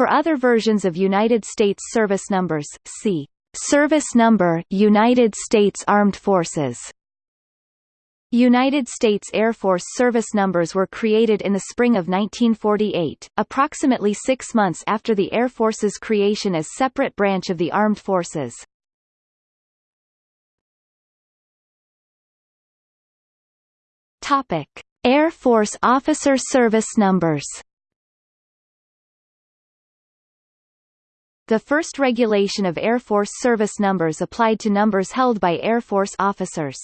For other versions of United States service numbers, see Service number United States Armed Forces. United States Air Force service numbers were created in the spring of 1948, approximately six months after the Air Force's creation as separate branch of the Armed Forces. Topic: Air Force officer service numbers. The first regulation of Air Force service numbers applied to numbers held by Air Force officers.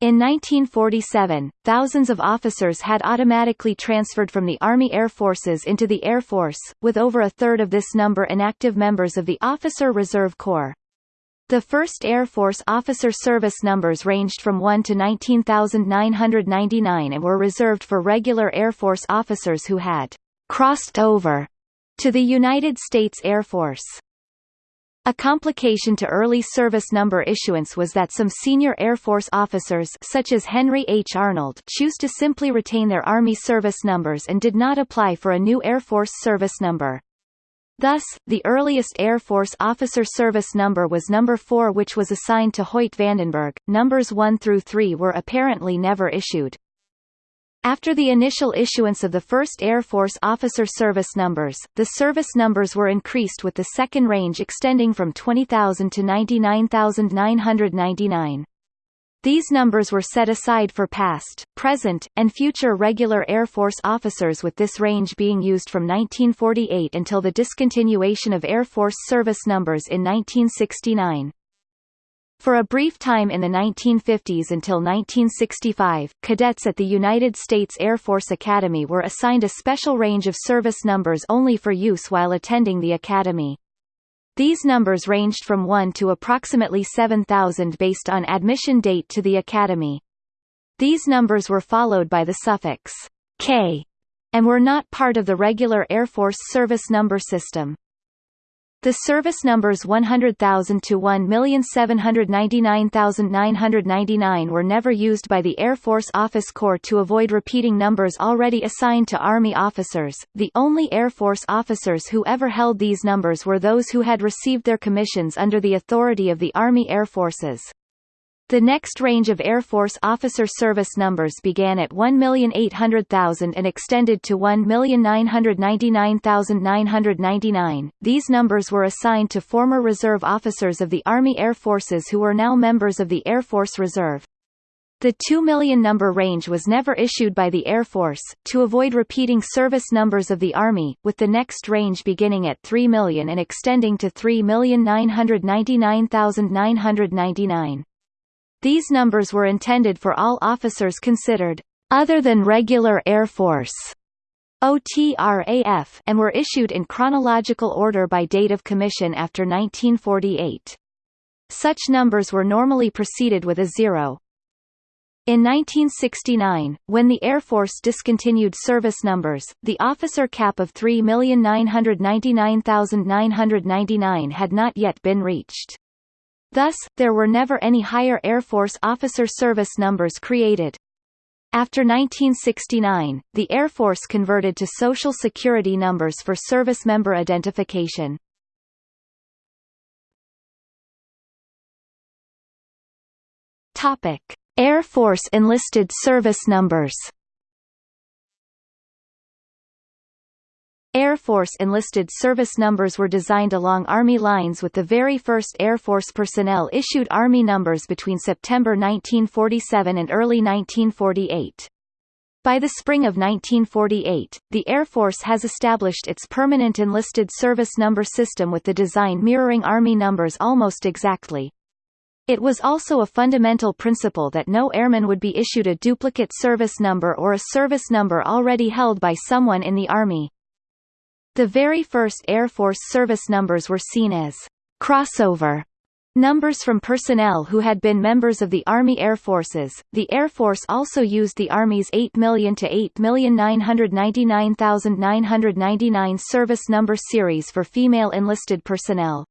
In 1947, thousands of officers had automatically transferred from the Army Air Forces into the Air Force, with over a third of this number inactive members of the Officer Reserve Corps. The first Air Force officer service numbers ranged from 1 to 19,999 and were reserved for regular Air Force officers who had crossed over to the United States Air Force. A complication to early service number issuance was that some senior Air Force officers such as Henry H. Arnold choose to simply retain their Army service numbers and did not apply for a new Air Force service number. Thus, the earliest Air Force officer service number was number 4 which was assigned to Hoyt Vandenberg. Numbers 1 through 3 were apparently never issued. After the initial issuance of the first Air Force officer service numbers, the service numbers were increased with the second range extending from 20,000 to 99,999. These numbers were set aside for past, present, and future regular Air Force officers with this range being used from 1948 until the discontinuation of Air Force service numbers in 1969. For a brief time in the 1950s until 1965, cadets at the United States Air Force Academy were assigned a special range of service numbers only for use while attending the academy. These numbers ranged from 1 to approximately 7,000 based on admission date to the academy. These numbers were followed by the suffix K and were not part of the regular Air Force service number system. The service numbers 100,000 to 1,799,999 were never used by the Air Force Office Corps to avoid repeating numbers already assigned to Army officers. The only Air Force officers who ever held these numbers were those who had received their commissions under the authority of the Army Air Forces. The next range of Air Force officer service numbers began at 1,800,000 and extended to 1,999,999. These numbers were assigned to former reserve officers of the Army Air Forces who were now members of the Air Force Reserve. The 2 million number range was never issued by the Air Force, to avoid repeating service numbers of the Army, with the next range beginning at 3 million and extending to 3,999,999. These numbers were intended for all officers considered other than regular Air Force OTRAF and were issued in chronological order by date of commission after 1948. Such numbers were normally preceded with a zero. In 1969, when the Air Force discontinued service numbers, the officer cap of 3,999,999 had not yet been reached. Thus, there were never any higher Air Force officer service numbers created. After 1969, the Air Force converted to Social Security numbers for service member identification. Topic: Air Force enlisted service numbers. Air Force enlisted service numbers were designed along Army lines with the very first Air Force personnel issued Army numbers between September 1947 and early 1948. By the spring of 1948, the Air Force has established its permanent enlisted service number system with the design mirroring Army numbers almost exactly. It was also a fundamental principle that no airman would be issued a duplicate service number or a service number already held by someone in the Army. The very first Air Force service numbers were seen as crossover numbers from personnel who had been members of the Army Air Forces. The Air Force also used the Army's 8 million to 8,999,999 service number series for female enlisted personnel.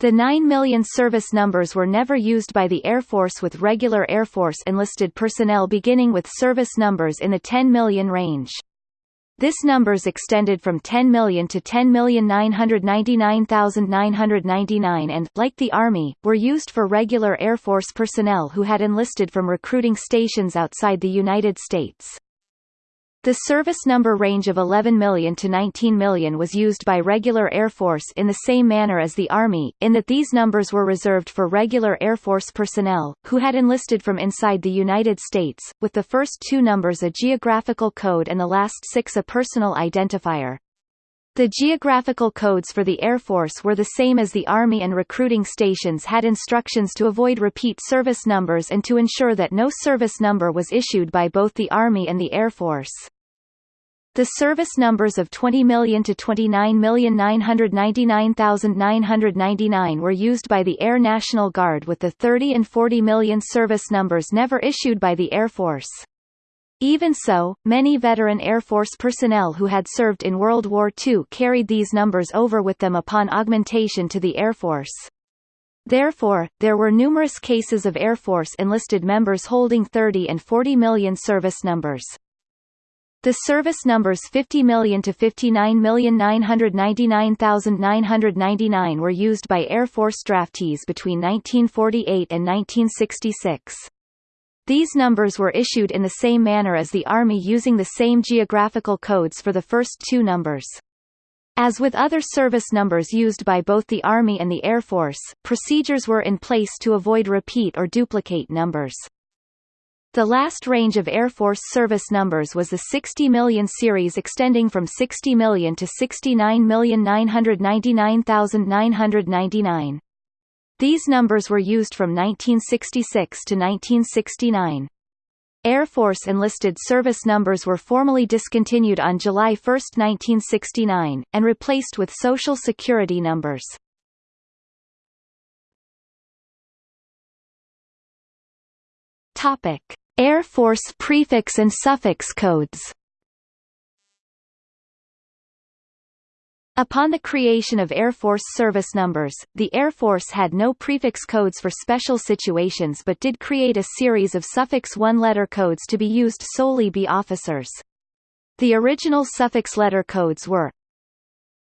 The 9 million service numbers were never used by the Air Force with regular Air Force enlisted personnel beginning with service numbers in the 10 million range. This numbers extended from 10 million to 10,999,999 and, like the Army, were used for regular Air Force personnel who had enlisted from recruiting stations outside the United States. The service number range of 11 million to 19 million was used by regular Air Force in the same manner as the Army, in that these numbers were reserved for regular Air Force personnel, who had enlisted from inside the United States, with the first two numbers a geographical code and the last six a personal identifier. The geographical codes for the Air Force were the same as the Army and recruiting stations had instructions to avoid repeat service numbers and to ensure that no service number was issued by both the Army and the Air Force. The service numbers of 20 million to 29,999,999 were used by the Air National Guard with the 30 and 40 million service numbers never issued by the Air Force. Even so, many veteran Air Force personnel who had served in World War II carried these numbers over with them upon augmentation to the Air Force. Therefore, there were numerous cases of Air Force enlisted members holding 30 and 40 million service numbers. The service numbers 50 million to 59,999,999 were used by Air Force draftees between 1948 and 1966. These numbers were issued in the same manner as the Army using the same geographical codes for the first two numbers. As with other service numbers used by both the Army and the Air Force, procedures were in place to avoid repeat or duplicate numbers. The last range of Air Force service numbers was the 60 million series extending from 60 million to 69,999,999. These numbers were used from 1966 to 1969. Air Force enlisted service numbers were formally discontinued on July 1, 1969, and replaced with Social Security numbers. Topic. Air Force prefix and suffix codes Upon the creation of Air Force service numbers, the Air Force had no prefix codes for special situations but did create a series of suffix one-letter codes to be used solely by officers. The original suffix letter codes were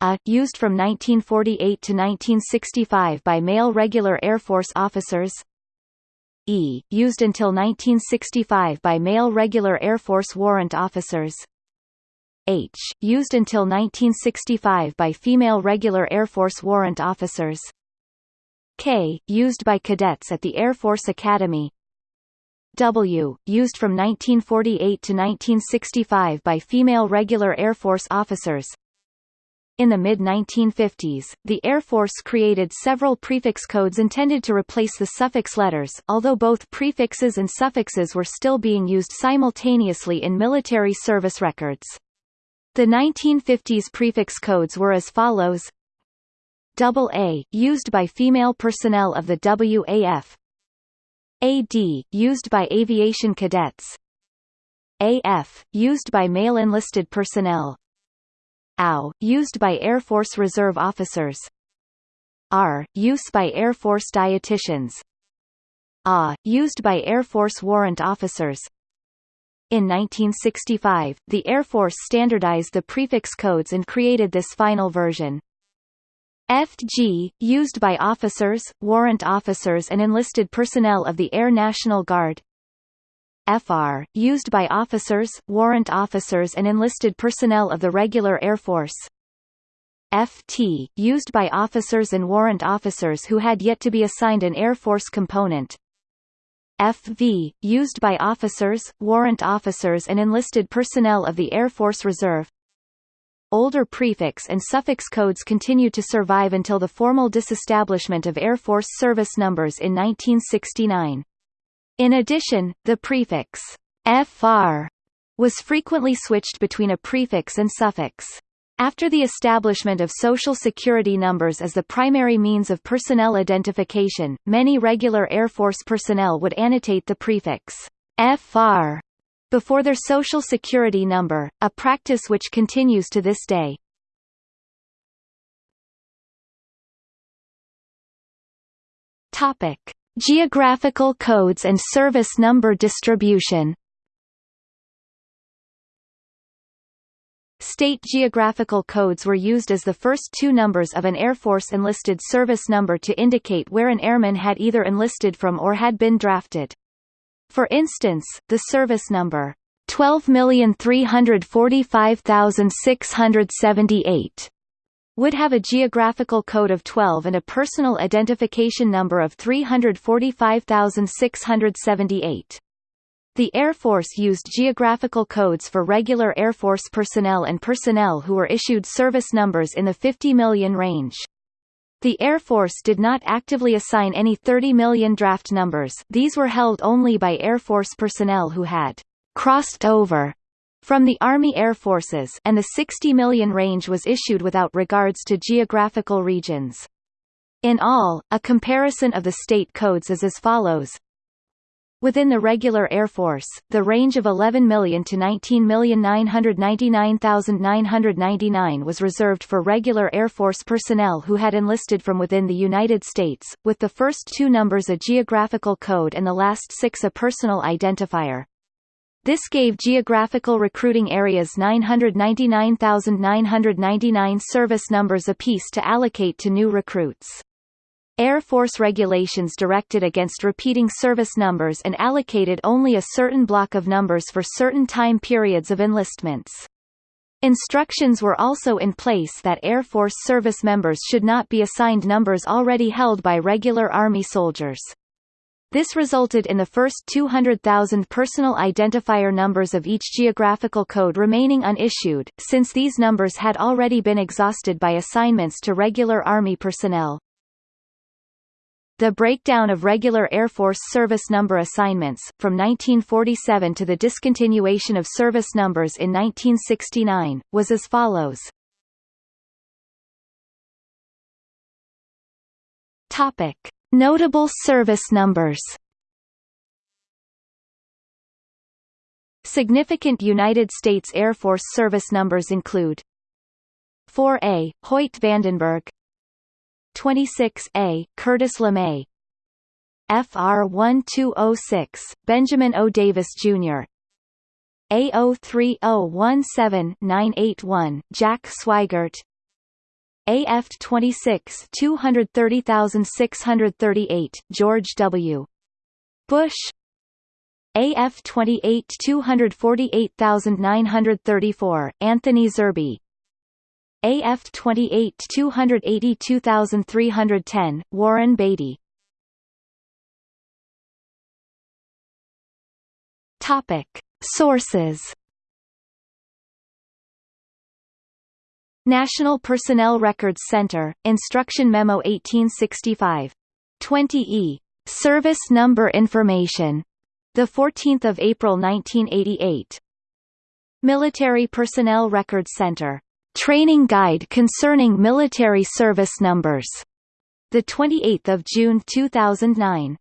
A used from 1948 to 1965 by male regular Air Force officers E, used until 1965 by male regular Air Force warrant officers. H, used until 1965 by female regular Air Force warrant officers. K, used by cadets at the Air Force Academy. W, used from 1948 to 1965 by female regular Air Force officers. In the mid-1950s, the Air Force created several prefix codes intended to replace the suffix letters, although both prefixes and suffixes were still being used simultaneously in military service records. The 1950s prefix codes were as follows. AA, used by female personnel of the WAF AD, used by aviation cadets. AF, used by male enlisted personnel AU, used by Air Force Reserve officers. R, use by Air Force dietitians. A, used by Air Force warrant officers. In 1965, the Air Force standardized the prefix codes and created this final version. FG, used by officers, warrant officers and enlisted personnel of the Air National Guard FR, used by officers, warrant officers and enlisted personnel of the regular Air Force. FT, used by officers and warrant officers who had yet to be assigned an Air Force component. FV, used by officers, warrant officers and enlisted personnel of the Air Force Reserve. Older prefix and suffix codes continued to survive until the formal disestablishment of Air Force service numbers in 1969. In addition, the prefix fr was frequently switched between a prefix and suffix. After the establishment of Social Security numbers as the primary means of personnel identification, many regular Air Force personnel would annotate the prefix FR before their Social Security number, a practice which continues to this day. Topic: Geographical codes and service number distribution State geographical codes were used as the first two numbers of an Air Force enlisted service number to indicate where an airman had either enlisted from or had been drafted. For instance, the service number 12345678 would have a geographical code of 12 and a personal identification number of 345678. The Air Force used geographical codes for regular Air Force personnel and personnel who were issued service numbers in the 50 million range. The Air Force did not actively assign any 30 million draft numbers these were held only by Air Force personnel who had «crossed over» from the Army Air Forces and the 60 million range was issued without regards to geographical regions. In all, a comparison of the state codes is as follows Within the regular Air Force, the range of 11 million to 19,999,999 was reserved for regular Air Force personnel who had enlisted from within the United States, with the first two numbers a geographical code and the last six a personal identifier. This gave geographical recruiting areas 999,999 service numbers apiece to allocate to new recruits. Air Force regulations directed against repeating service numbers and allocated only a certain block of numbers for certain time periods of enlistments. Instructions were also in place that Air Force service members should not be assigned numbers already held by regular Army soldiers. This resulted in the first 200,000 personal identifier numbers of each geographical code remaining unissued, since these numbers had already been exhausted by assignments to regular Army personnel. The breakdown of regular Air Force service number assignments, from 1947 to the discontinuation of service numbers in 1969, was as follows. Topic. Notable service numbers Significant United States Air Force service numbers include 4A, Hoyt Vandenberg 26A, Curtis LeMay FR 1206, Benjamin O. Davis, Jr. A03017-981, Jack Swigert AF 26 230638, George W. Bush AF 28 248934, Anthony Zerbe AF 28 282310, Warren Beatty Topic. Sources National Personnel Records Center, Instruction Memo 1865. 20E. Service Number Information. 14 April 1988. Military Personnel Records Center. Training Guide Concerning Military Service Numbers. The 28th of June 2009.